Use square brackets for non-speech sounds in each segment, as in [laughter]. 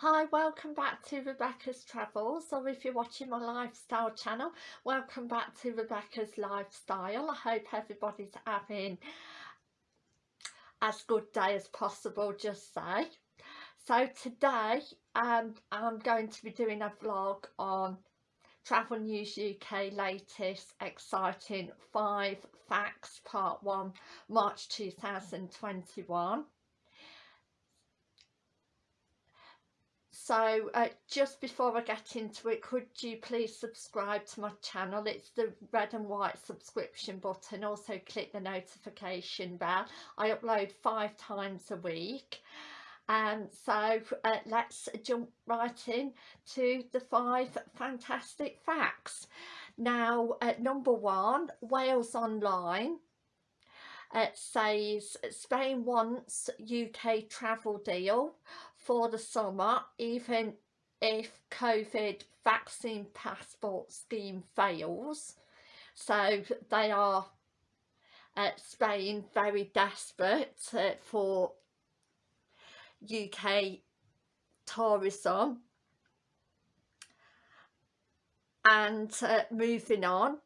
Hi, welcome back to Rebecca's Travels, or if you're watching my lifestyle channel, welcome back to Rebecca's Lifestyle. I hope everybody's having as good day as possible, just say. So today um, I'm going to be doing a vlog on Travel News UK latest exciting 5 facts part 1 March 2021 so uh, just before I get into it could you please subscribe to my channel? It's the red and white subscription button. Also click the notification bell. I upload five times a week. And um, so uh, let's jump right in to the five fantastic facts. Now at number one Wales Online it says Spain wants UK travel deal for the summer even if COVID vaccine passport scheme fails. So they are uh, Spain very desperate uh, for UK tourism. And uh, moving on,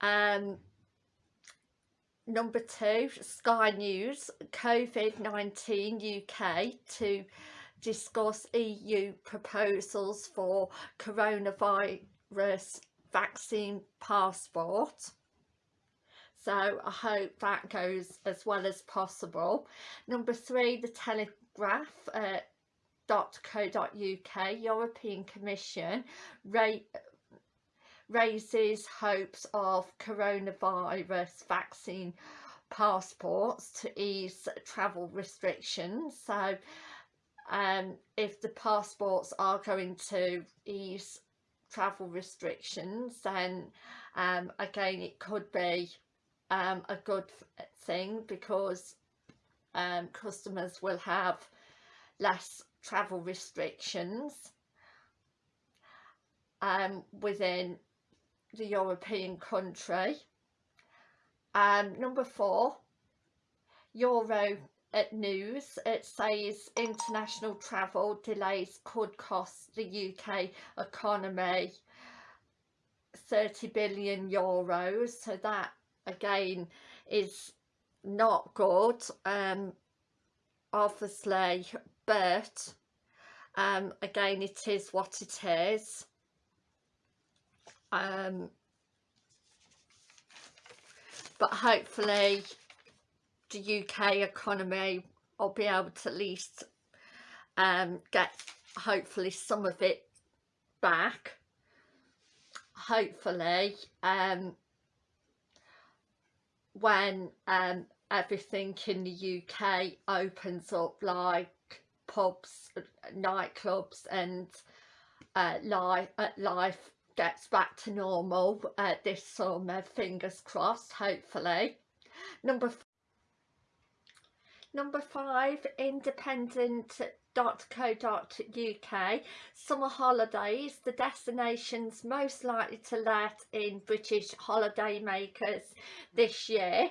um, number two, Sky News, COVID-19 UK to discuss EU proposals for coronavirus vaccine passport. So I hope that goes as well as possible. Number three, the Telegraph. Uh, .co.uk European Commission rate raises hopes of coronavirus vaccine passports to ease travel restrictions. So um, if the passports are going to ease travel restrictions then um, again it could be um, a good thing because um, customers will have less travel restrictions um, within the European country. Um, number four, Euro at news, it says international travel delays could cost the UK economy 30 billion euros. So that again is not good, um, obviously, but um, again it is what it is um, but hopefully the UK economy I'll be able to at least um, get hopefully some of it back. Hopefully um, when um, everything in the UK opens up like pubs, nightclubs and uh, life, uh, life gets back to normal uh, this summer, fingers crossed, hopefully. Number Number five, independent.co.uk, summer holidays, the destinations most likely to let in British holidaymakers this year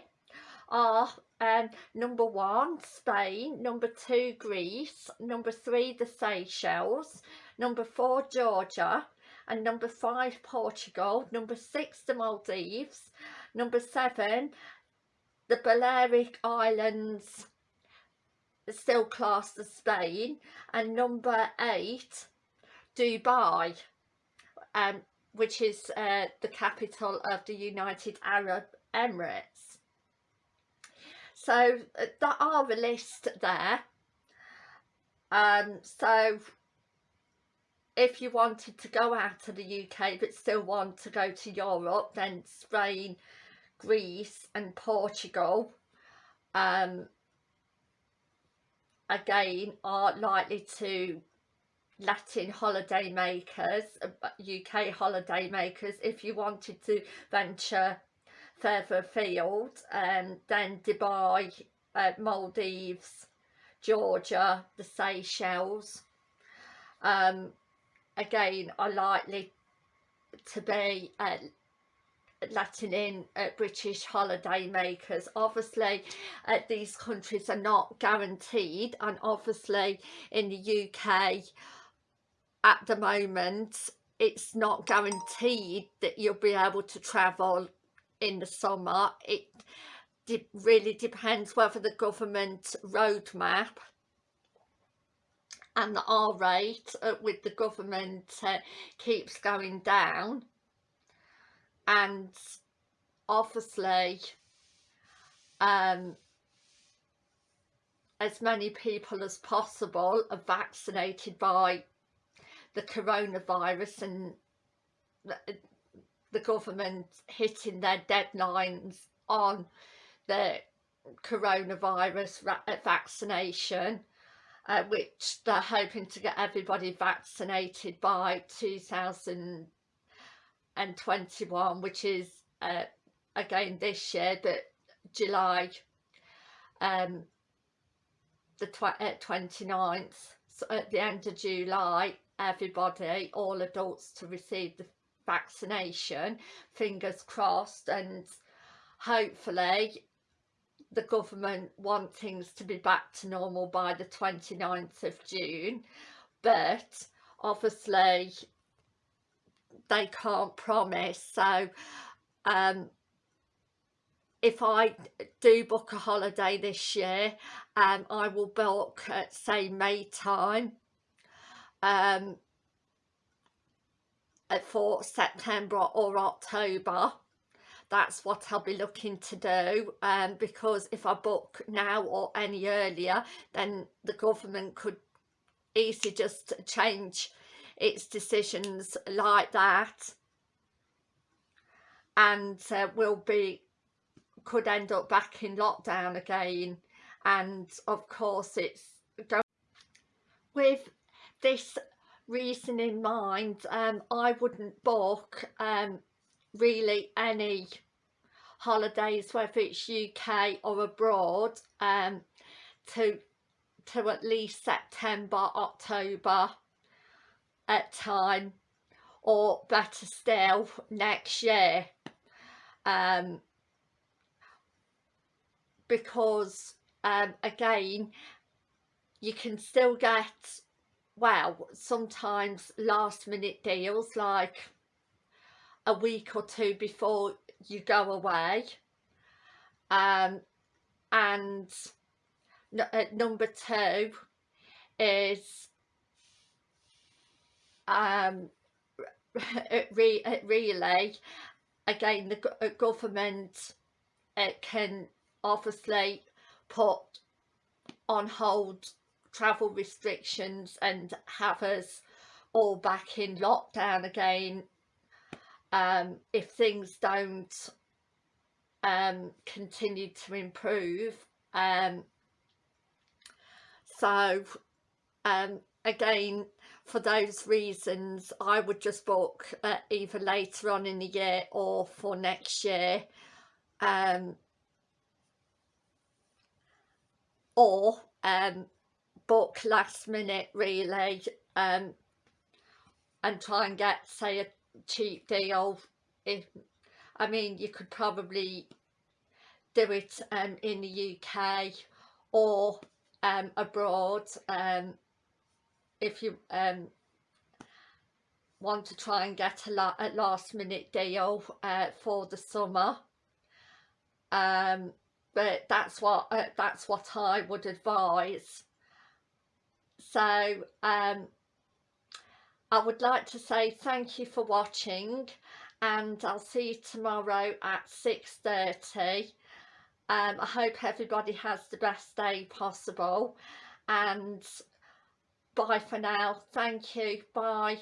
are um, number one, Spain, number two, Greece, number three, the Seychelles, number four, Georgia, and number five Portugal, number six the Maldives, number seven the Balearic Islands still classed as Spain and number eight Dubai um, which is uh, the capital of the United Arab Emirates. So uh, there are a list there. Um, so if you wanted to go out of the UK but still want to go to Europe then Spain, Greece and Portugal um, again are likely to Latin holiday makers, UK holiday makers if you wanted to venture further afield um, then Dubai, uh, Maldives, Georgia, the Seychelles um, again are likely to be uh, letting in uh, British holiday makers. Obviously uh, these countries are not guaranteed and obviously in the UK at the moment it's not guaranteed that you'll be able to travel in the summer. It de really depends whether the government roadmap and the R rate uh, with the government uh, keeps going down. And obviously um, as many people as possible are vaccinated by the coronavirus and the, the government hitting their deadlines on the coronavirus uh, vaccination uh, which they're hoping to get everybody vaccinated by 2021 which is uh, again this year but July um, the tw uh, 29th so at the end of July everybody all adults to receive the vaccination fingers crossed and hopefully the government want things to be back to normal by the 29th of June but obviously they can't promise. So um, if I do book a holiday this year um, I will book at say May time um, for September or October that's what I'll be looking to do um, because if I book now or any earlier then the government could easily just change its decisions like that. And uh, will be could end up back in lockdown again. And of course it's going with this reason in mind um, I wouldn't book um, really any holidays whether it's UK or abroad um, to to at least September October at time or better still next year. Um, because um, again you can still get well sometimes last minute deals like a week or two before you go away. Um, and uh, number two is um, [laughs] re really again the government it can obviously put on hold travel restrictions and have us all back in lockdown again um, if things don't um, continue to improve. Um, so um, again, for those reasons, I would just book uh, either later on in the year or for next year. Um, or um, book last minute really and try and get say a cheap deal if I mean you could probably do it um, in the UK or um, abroad um, if you um, want to try and get a, la a last minute deal uh, for the summer. Um, but that's what uh, that's what I would advise. So um, I would like to say thank you for watching and I'll see you tomorrow at 6.30. Um, I hope everybody has the best day possible and bye for now. Thank you. Bye.